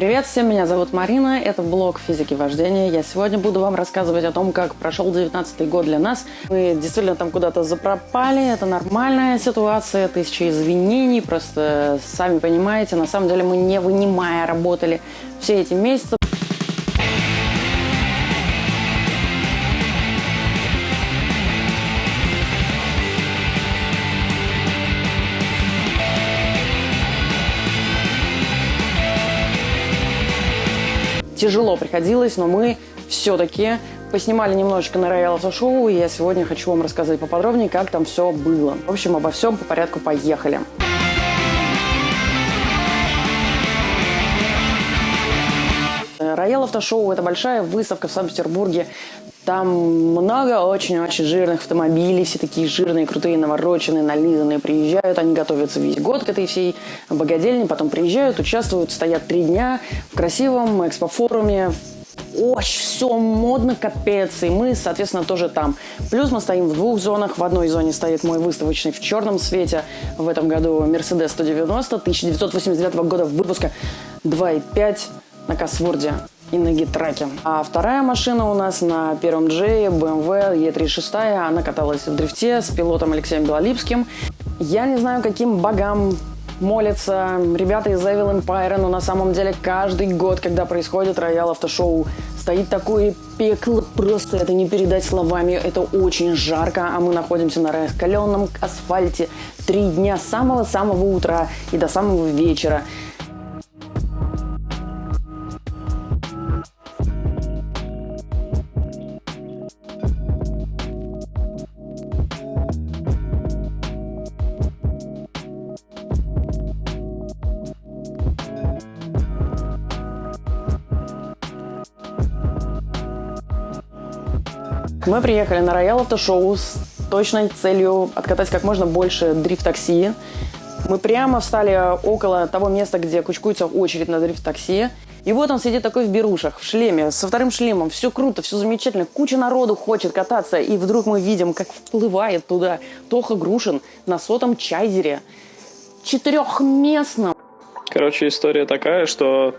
Привет всем, меня зовут Марина, это блог физики вождения. Я сегодня буду вам рассказывать о том, как прошел 19 год для нас. Мы действительно там куда-то запропали, это нормальная ситуация, тысяча извинений, просто сами понимаете, на самом деле мы не вынимая работали все эти месяцы. Тяжело приходилось, но мы все-таки поснимали немножечко на Royal Auto Show, и я сегодня хочу вам рассказать поподробнее, как там все было. В общем, обо всем по порядку поехали. Auto Show – это большая выставка в Санкт-Петербурге. Там много очень-очень жирных автомобилей, все такие жирные, крутые, навороченные, нализанные. Приезжают, они готовятся весь год к этой всей богадельне, потом приезжают, участвуют, стоят три дня в красивом экспофоруме, очень все модно, капец, и мы, соответственно, тоже там. Плюс мы стоим в двух зонах. В одной зоне стоит мой выставочный в черном цвете. В этом году Mercedes 190 1989 года выпуска 2.5 на Косворде и на гитраке. А вторая машина у нас на первом Джее BMW E36. Она каталась в дрифте с пилотом Алексеем Белолипским. Я не знаю, каким богам молятся ребята из Evil Empire, но на самом деле каждый год, когда происходит роял автошоу, стоит такое пекло, просто это не передать словами, это очень жарко, а мы находимся на раскаленном асфальте три дня с самого-самого утра и до самого вечера. Мы приехали на Роял Автошоу с точной целью откатать как можно больше дрифт-такси. Мы прямо встали около того места, где кучкуется очередь на дрифт-такси. И вот он сидит такой в берушах, в шлеме, со вторым шлемом. Все круто, все замечательно. Куча народу хочет кататься. И вдруг мы видим, как вплывает туда Тоха Грушин на сотом чайзере. Четырехместном. Короче, история такая, что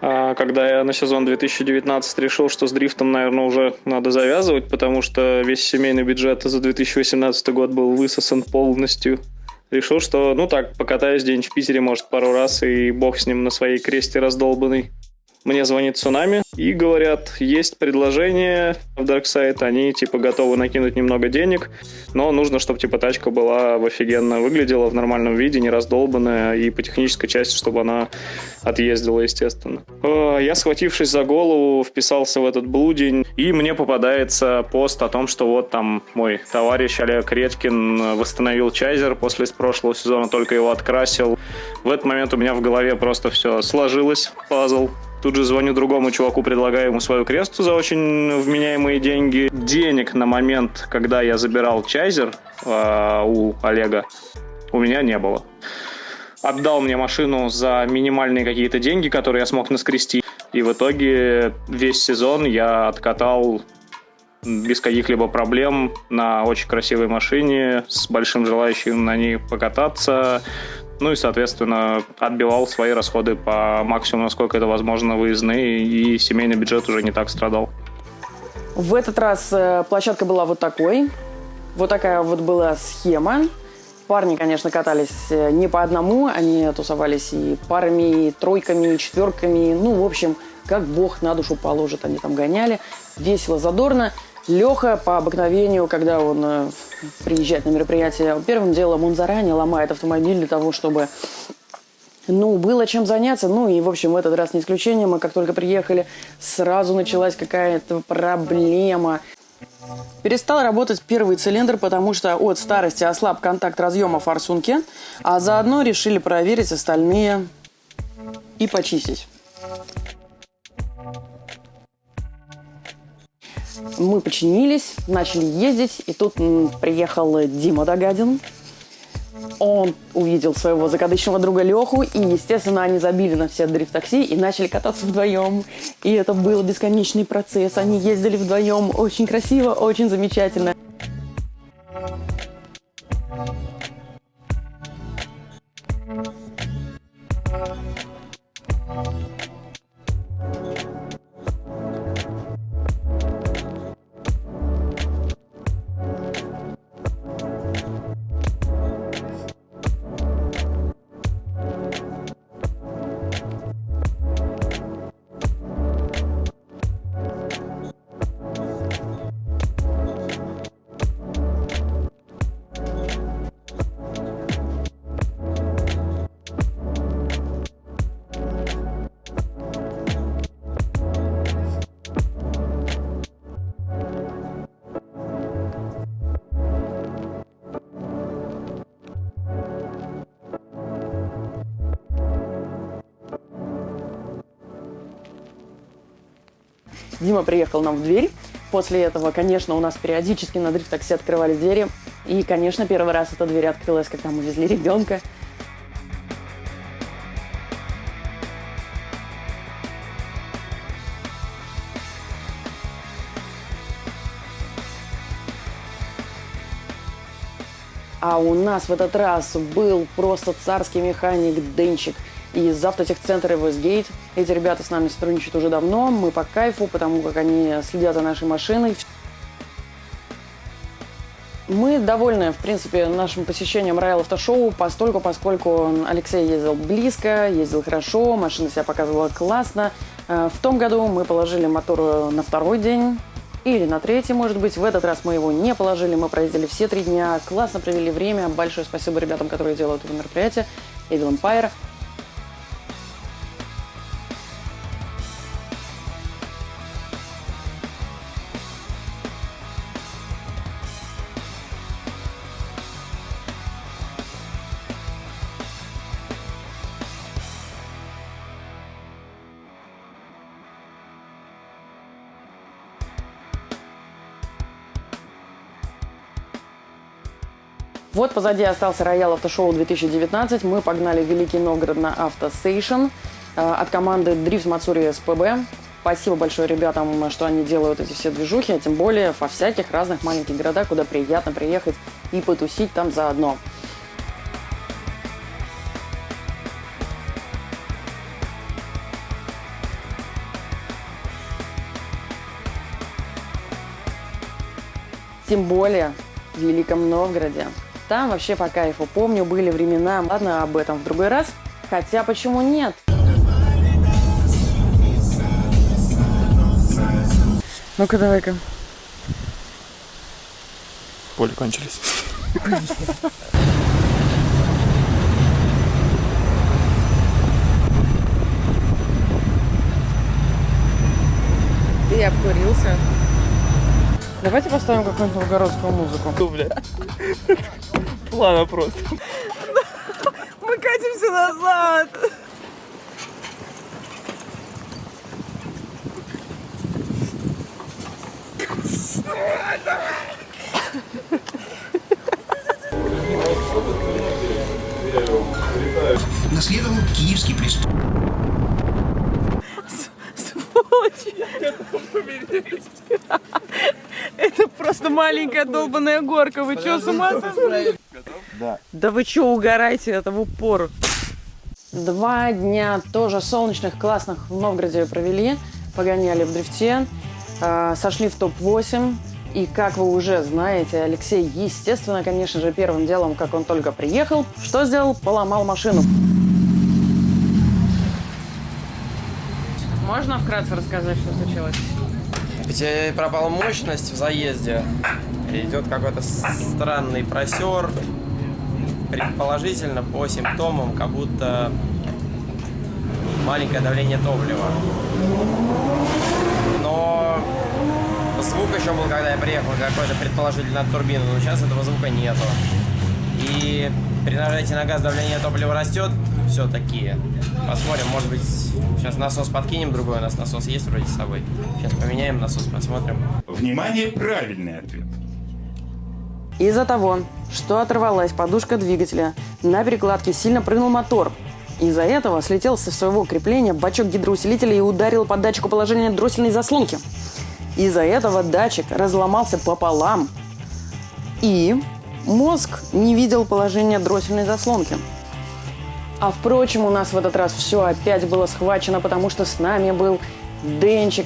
когда я на сезон 2019 решил, что с дрифтом, наверное, уже надо завязывать, потому что весь семейный бюджет за 2018 год был высосан полностью. Решил, что, ну так, покатаюсь день в Питере, может, пару раз, и бог с ним на своей кресте раздолбанный. Мне звонит Цунами и говорят, есть предложение в Darkside, они типа готовы накинуть немного денег, но нужно, чтобы типа тачка была в офигенно выглядела в нормальном виде, не раздолбанная, и по технической части, чтобы она отъездила, естественно. Э, я, схватившись за голову, вписался в этот блудень, и мне попадается пост о том, что вот там мой товарищ Олег Редькин восстановил чайзер после прошлого сезона, только его открасил. В этот момент у меня в голове просто все сложилось, пазл. Тут же звоню другому чуваку, предлагаю ему свою кресту за очень вменяемые деньги. Денег на момент, когда я забирал чайзер э, у Олега, у меня не было. Отдал мне машину за минимальные какие-то деньги, которые я смог наскрести. И в итоге весь сезон я откатал без каких-либо проблем на очень красивой машине, с большим желающим на ней покататься, ну и, соответственно, отбивал свои расходы по максимуму, насколько это возможно, выездные, и семейный бюджет уже не так страдал. В этот раз э, площадка была вот такой. Вот такая вот была схема. Парни, конечно, катались э, не по одному, они тусовались и парами, и тройками, и четверками. Ну, в общем, как бог на душу положит, они там гоняли. Весело, задорно. Леха по обыкновению, когда он э, приезжает на мероприятие, первым делом он заранее ломает автомобиль для того, чтобы ну, было чем заняться. Ну, и, в общем, в этот раз не исключение. Мы как только приехали, сразу началась какая-то проблема. Перестал работать первый цилиндр, потому что от старости ослаб контакт разъема форсунки, а заодно решили проверить остальные и почистить. Мы починились, начали ездить, и тут приехал Дима Догадин. Он увидел своего загадочного друга Леху, и, естественно, они забили на все дрифт-такси и начали кататься вдвоем. И это был бесконечный процесс. Они ездили вдвоем очень красиво, очень замечательно. Дима приехал нам в дверь. После этого, конечно, у нас периодически на дрифт-такси открывались двери. И, конечно, первый раз эта дверь открылась, когда мы везли ребенка. А у нас в этот раз был просто царский механик Денчик из автотехцентра Westgate. Эти ребята с нами сотрудничают уже давно. Мы по кайфу, потому как они следят за нашей машиной. Мы довольны, в принципе, нашим посещением Royal Автошоу, постольку, поскольку Алексей ездил близко, ездил хорошо, машина себя показывала классно. Э, в том году мы положили мотор на второй день, или на третий, может быть. В этот раз мы его не положили, мы проездили все три дня, классно провели время. Большое спасибо ребятам, которые делают это мероприятие. Evil Empire. Вот позади остался Роял Автошоу 2019. Мы погнали в Великий Новгород на Автостейшн от команды Дрифт Мацури СПБ. Спасибо большое ребятам, что они делают эти все движухи, а тем более во всяких разных маленьких городах, куда приятно приехать и потусить там заодно. Тем более в Великом Новгороде. Там вообще по кайфу. Помню, были времена. Ладно, об этом в другой раз. Хотя почему нет? Ну-ка, давай-ка. Поле кончились. Ты обкурился. Давайте поставим какую-нибудь новгородскую музыку. Ну, бля. Плана просто. Мы катимся назад. Наследовал киевский престол. Это просто маленькая долбаная горка. Вы что, с ума сошли? Да. Да вы что, угораете это в упор? Два дня тоже солнечных, классных в Новгороде провели. Погоняли в дрифте. э, сошли в топ-8. И как вы уже знаете, Алексей, естественно, конечно же, первым делом, как он только приехал, что сделал? Поломал машину. Можно вкратце рассказать, что случилось? Ведь э, пропала мощность в заезде. Идет какой-то странный просер. Предположительно, по симптомам, как будто маленькое давление топлива. Но звук еще был, когда я приехал, какой-то предположительно от турбины, но сейчас этого звука нету. И при нажатии на газ давление топлива растет все-таки. Посмотрим, может быть, сейчас насос подкинем другой, у нас насос есть вроде с собой. Сейчас поменяем насос, посмотрим. Внимание, правильный ответ. Из-за того, что оторвалась подушка двигателя, на перекладке сильно прыгнул мотор. Из-за этого слетел со своего крепления бачок гидроусилителя и ударил по датчику положения дроссельной заслонки. Из-за этого датчик разломался пополам. И мозг не видел положения дроссельной заслонки. А впрочем, у нас в этот раз все опять было схвачено, потому что с нами был Денчик,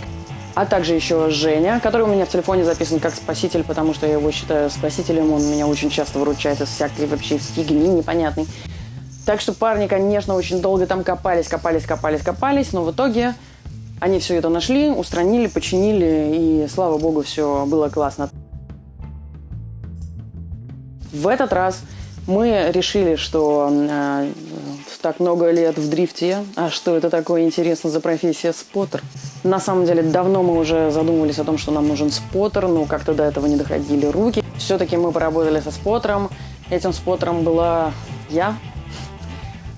а также еще Женя, который у меня в телефоне записан как спаситель, потому что я его считаю спасителем. Он меня очень часто выручает из всякой вообще фигни непонятной. Так что парни, конечно, очень долго там копались, копались, копались, копались, но в итоге они все это нашли, устранили, починили, и слава богу, все было классно. В этот раз мы решили, что э, так много лет в дрифте, а что это такое интересно за профессия споттер? На самом деле, давно мы уже задумывались о том, что нам нужен споттер, но как-то до этого не доходили руки. Все-таки мы поработали со споттером. Этим споттером была я.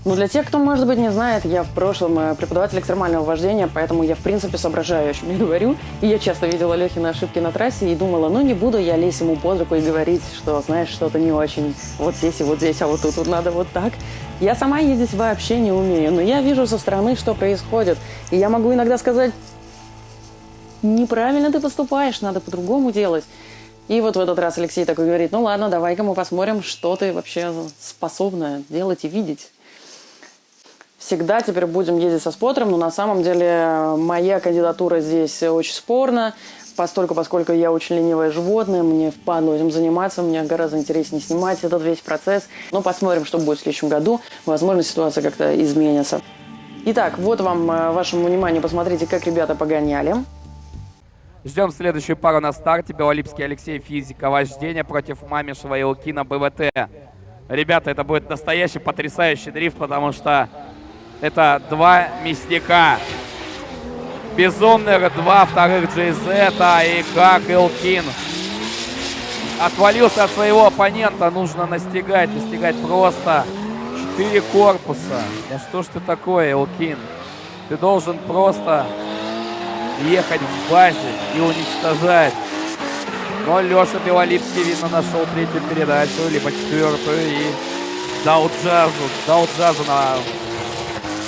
Ну, для тех, кто, может быть, не знает, я в прошлом э, преподаватель экстремального вождения, поэтому я, в принципе, соображаю, о чем я говорю. И я часто видела Лехина ошибки на трассе и думала, ну, не буду я лезть ему под руку и говорить, что, знаешь, что-то не очень вот здесь и вот здесь, а вот тут вот надо вот так. Я сама ездить вообще не умею, но я вижу со стороны, что происходит. И я могу иногда сказать, неправильно ты поступаешь, надо по-другому делать. И вот в этот раз Алексей такой говорит, ну ладно, давай-ка мы посмотрим, что ты вообще способна делать и видеть всегда теперь будем ездить со спотером, но на самом деле моя кандидатура здесь очень спорна, постольку, поскольку я очень ленивое животное, мне впадло этим заниматься, мне гораздо интереснее снимать этот весь процесс. Но посмотрим, что будет в следующем году. Возможно, ситуация как-то изменится. Итак, вот вам, э, вашему вниманию, посмотрите, как ребята погоняли. Ждем следующую пару на старте. Белолипский Алексей, физика, вождение против Мамишева и Лукина, БВТ. Ребята, это будет настоящий потрясающий дрифт, потому что это два мясника. Безумных два вторых GZ и как Илкин. Отвалился от своего оппонента. Нужно настигать. Настигать просто. Четыре корпуса. Да что ж ты такое, Илкин? Ты должен просто ехать в базе и уничтожать. Но Леша Белолипский, видно, нашел третью передачу, либо четвертую и дал джазу, дал джазу на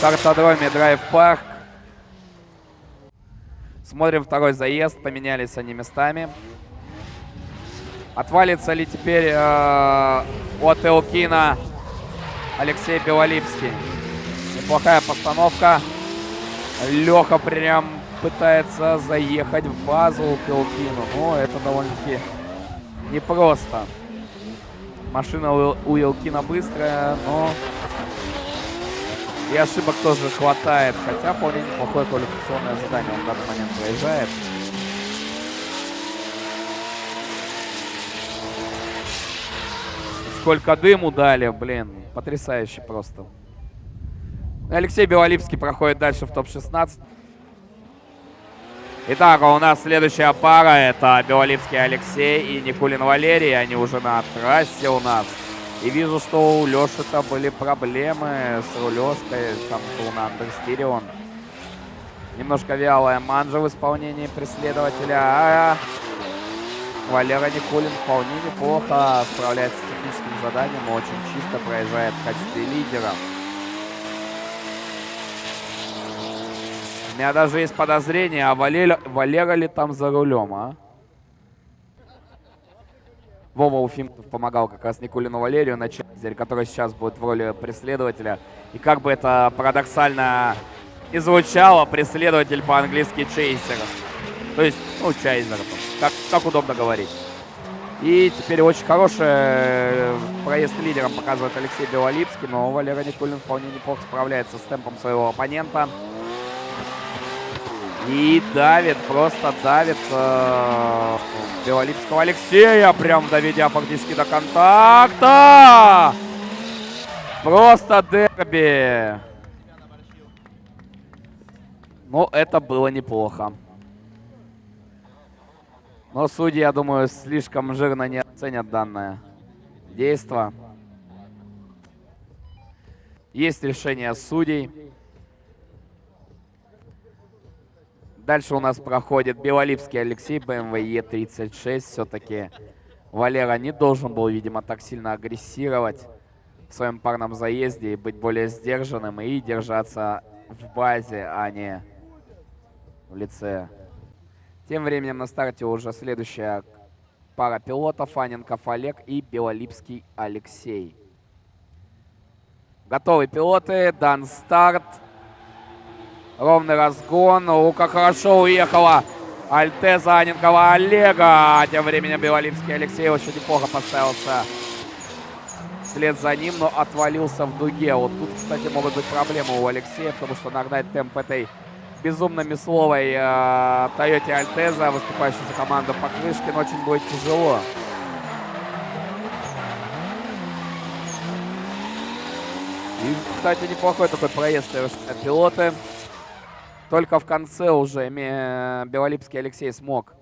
картодроме Драйв Парк. Смотрим второй заезд. Поменялись они местами. Отвалится ли теперь э, от Элкина Алексей Белолипский? Неплохая постановка. Леха прям пытается заехать в базу к Элкину. Но это довольно-таки непросто. Машина у Элкина быстрая, но и ошибок тоже хватает. Хотя вполне неплохое квалификационное задание он в данный момент проезжает. Сколько дыму дали, блин. Потрясающе просто. Алексей Белолипский проходит дальше в топ-16. Итак, у нас следующая пара. Это Белолипский Алексей и Никулин Валерий. Они уже на трассе у нас. И вижу, что у Леши-то были проблемы с рулежкой. Там был на андерстире Немножко вялая манжа в исполнении преследователя. А Валера Никулин вполне неплохо справляется с техническим заданием. Очень чисто проезжает в качестве лидера. У меня даже есть подозрение, а Валера, Валера ли там за рулем, а? Вова Уфимов помогал как раз Никулину Валерию на который сейчас будет в роли преследователя. И как бы это парадоксально не звучало, преследователь по-английски Чейзер. То есть, ну, Чайзер, как, как удобно говорить. И теперь очень хороший э, проезд лидером показывает Алексей Белолипский, но Валера Никулин вполне неплохо справляется с темпом своего оппонента. И давит, просто давит э, Белолипского Алексея, прям доведя фактически до контакта. Просто дерби. Ну, это было неплохо. Но судьи, я думаю, слишком жирно не оценят данное действо. Есть решение судей. Дальше у нас проходит Белолипский Алексей, BMW E36. Все-таки Валера не должен был, видимо, так сильно агрессировать в своем парном заезде и быть более сдержанным и держаться в базе, а не в лице. Тем временем на старте уже следующая пара пилотов. Аненков Олег и Белолипский Алексей. Готовы пилоты. Дан старт. Ровный разгон. О, как хорошо уехала Альтеза Аненкова Олега. Тем временем Белолипский Алексей очень неплохо поставился вслед за ним, но отвалился в дуге. Вот тут, кстати, могут быть проблемы у Алексея, потому что нагнать темп этой безумно мясловой э, Тойоте Альтеза, выступающей за команду Покрышкин, очень будет тяжело. И, кстати, неплохой такой проезд совершают пилоты. Только в конце уже Белолипский Алексей смог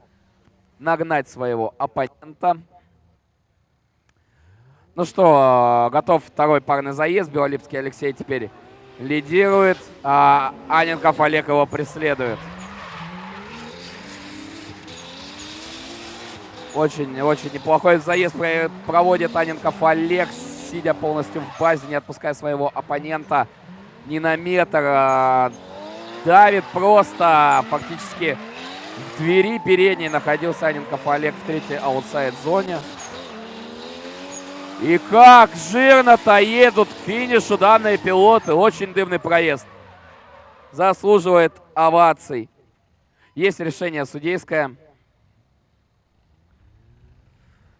нагнать своего оппонента. Ну что, готов второй парный заезд. Белолипский Алексей теперь лидирует, а Аненков Олег его преследует. Очень-очень неплохой заезд проводит Аненков Олег, сидя полностью в базе, не отпуская своего оппонента ни на метр. Давит просто фактически в двери передней находился Аненков Олег в третьей аутсайд-зоне. И как жирно-то едут к финишу данные пилоты. Очень дымный проезд. Заслуживает оваций. Есть решение судейское.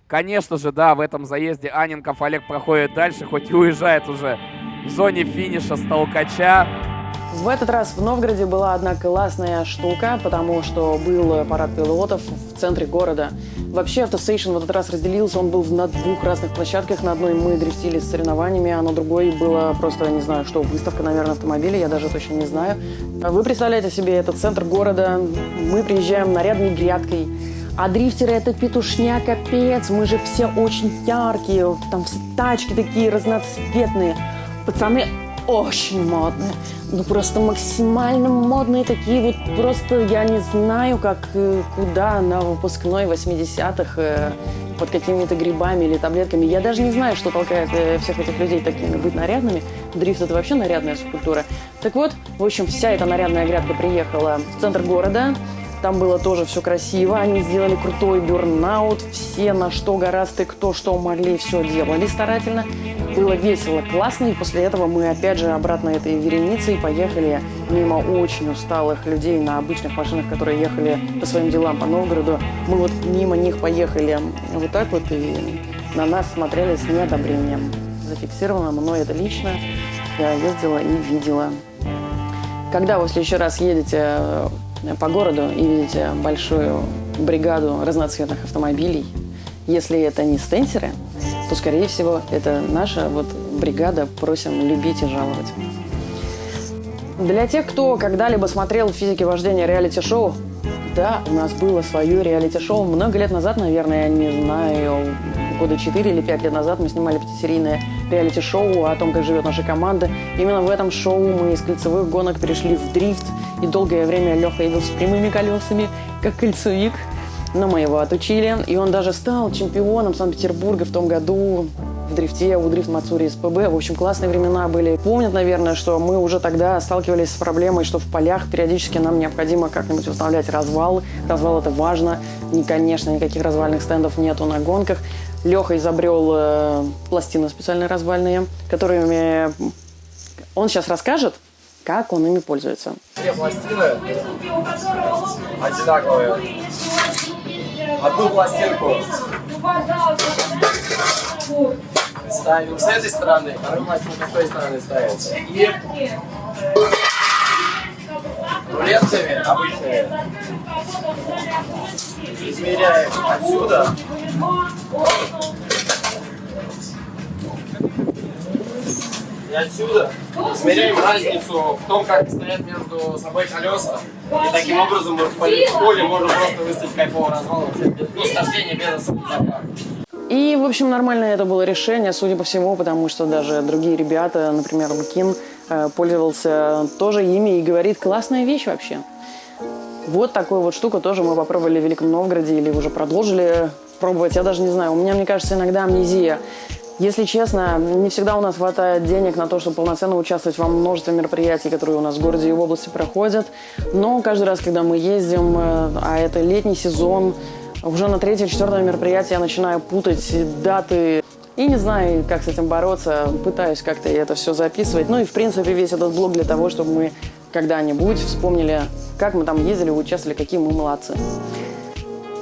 Конечно же, да, в этом заезде Аненков Олег проходит дальше, хоть и уезжает уже в зоне финиша с толкача. В этот раз в Новгороде была одна классная штука, потому что был парад пилотов в центре города. Вообще автостейшн в этот раз разделился, он был на двух разных площадках. На одной мы дрифтили с соревнованиями, а на другой была просто, не знаю, что, выставка, наверное, автомобилей, я даже точно не знаю. Вы представляете себе, это центр города, мы приезжаем нарядной грядкой, а дрифтеры это петушня, капец. Мы же все очень яркие. Там все тачки такие разноцветные. Пацаны очень модные. Ну, просто максимально модные такие вот. Просто я не знаю, как, э, куда на выпускной 80-х э, под какими-то грибами или таблетками. Я даже не знаю, что толкает э, всех этих людей такими быть нарядными. Дрифт – это вообще нарядная субкультура. Так вот, в общем, вся эта нарядная грядка приехала в центр города. Там было тоже все красиво. Они сделали крутой бернаут. Все на что гораздо, кто что могли, все делали старательно. Было весело, классно. И после этого мы опять же обратно этой вереницей поехали мимо очень усталых людей на обычных машинах, которые ехали по своим делам по Новгороду. Мы вот мимо них поехали вот так вот и на нас смотрели с неодобрением. Зафиксировано мной это лично. Я ездила и видела. Когда вы в следующий раз едете по городу и видите большую бригаду разноцветных автомобилей, если это не стенсеры, то, скорее всего, это наша вот бригада «Просим любить и жаловать». Для тех, кто когда-либо смотрел физики вождения реалити-шоу, да, у нас было свое реалити-шоу много лет назад, наверное, я не знаю, года 4 или 5 лет назад мы снимали пятисерийное реалити-шоу о том, как живет наша команда. Именно в этом шоу мы из кольцевых гонок перешли в дрифт, и долгое время Леха ездил с прямыми колесами, как кольцевик. Но мы его отучили, и он даже стал чемпионом Санкт-Петербурга в том году в дрифте, у дрифт Мацури СПБ. В общем, классные времена были. Помнят, наверное, что мы уже тогда сталкивались с проблемой, что в полях периодически нам необходимо как-нибудь устанавливать развал. Развал это важно. И, конечно, никаких развальных стендов нету на гонках. Леха изобрел э, пластины специальные развальные, которыми он сейчас расскажет, как он ими пользуется. Все пластины одинаковые. Одну пластинку ставим с этой стороны, вторую пластинку с той стороны ставится. И рулетками обычными измеряем отсюда и отсюда измеряем разницу в том, как стоят между собой колеса. И таким образом мы в поле можем просто выставить кайфовый развал ну, с хождения без заправок. И, в общем, нормально это было решение, судя по всему, потому что даже другие ребята, например, Лукин, э, пользовался тоже ими и говорит, классная вещь вообще. Вот такую вот штуку тоже мы попробовали в Великом Новгороде или уже продолжили пробовать. Я даже не знаю, у меня, мне кажется, иногда амнезия. Если честно, не всегда у нас хватает денег на то, чтобы полноценно участвовать во множестве мероприятий, которые у нас в городе и в области проходят. Но каждый раз, когда мы ездим, э, а это летний сезон, уже на третье, четвертое мероприятие я начинаю путать даты. И не знаю, как с этим бороться. Пытаюсь как-то это все записывать. Ну и, в принципе, весь этот блог для того, чтобы мы когда-нибудь вспомнили, как мы там ездили, участвовали, какие мы молодцы.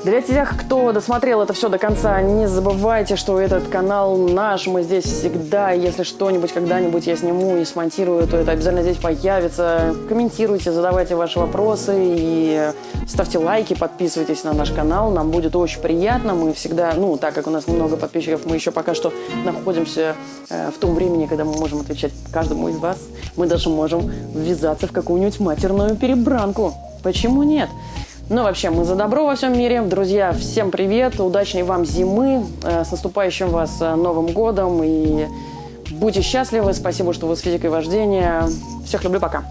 Для тех, кто досмотрел это все до конца, не забывайте, что этот канал наш, мы здесь всегда. Если что-нибудь когда-нибудь я сниму и смонтирую, то это обязательно здесь появится. Комментируйте, задавайте ваши вопросы и ставьте лайки, подписывайтесь на наш канал. Нам будет очень приятно. Мы всегда, ну, так как у нас немного подписчиков, мы еще пока что находимся э, в том времени, когда мы можем отвечать каждому из вас. Мы даже можем ввязаться в какую-нибудь матерную перебранку. Почему нет? Ну, вообще, мы за добро во всем мире. Друзья, всем привет, удачной вам зимы, э, с наступающим вас э, Новым годом и будьте счастливы. Спасибо, что вы с физикой вождения. Всех люблю, пока.